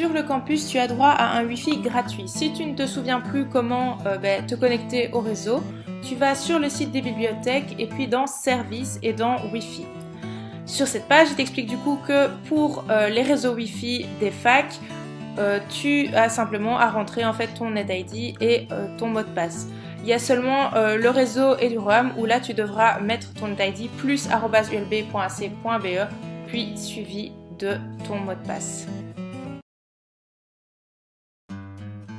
Sur le campus, tu as droit à un Wi-Fi gratuit. Si tu ne te souviens plus comment euh, ben, te connecter au réseau, tu vas sur le site des bibliothèques et puis dans Services et dans Wi-Fi. Sur cette page, il t'explique du coup que pour euh, les réseaux Wi-Fi des facs, euh, tu as simplement à rentrer en fait ton NetID et ton mot de passe. Il y a seulement le réseau Eduroam où là tu devras mettre ton NetID plus ulb.ac.be puis suivi de ton mot de passe.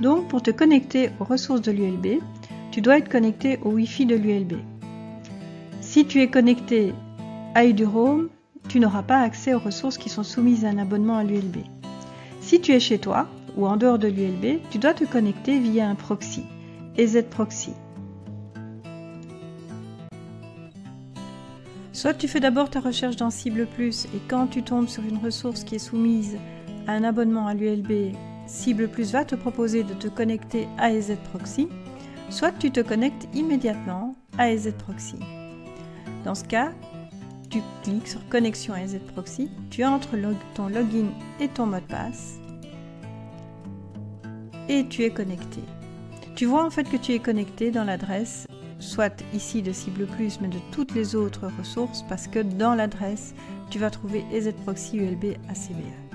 Donc pour te connecter aux ressources de l'ULB, tu dois être connecté au Wi-Fi de l'ULB. Si tu es connecté à EduRoam, tu n'auras pas accès aux ressources qui sont soumises à un abonnement à l'ULB. Si tu es chez toi ou en dehors de l'ULB, tu dois te connecter via un proxy, EZ Proxy. Soit tu fais d'abord ta recherche dans Cible Plus et quand tu tombes sur une ressource qui est soumise à un abonnement à l'ULB Cible Plus va te proposer de te connecter à EZ Proxy, soit tu te connectes immédiatement à EZ Proxy. Dans ce cas, tu cliques sur Connexion à EZ Proxy, tu entres ton login et ton mot de passe et tu es connecté. Tu vois en fait que tu es connecté dans l'adresse, soit ici de Cible Plus, mais de toutes les autres ressources, parce que dans l'adresse, tu vas trouver EZ Proxy ULB ACBE.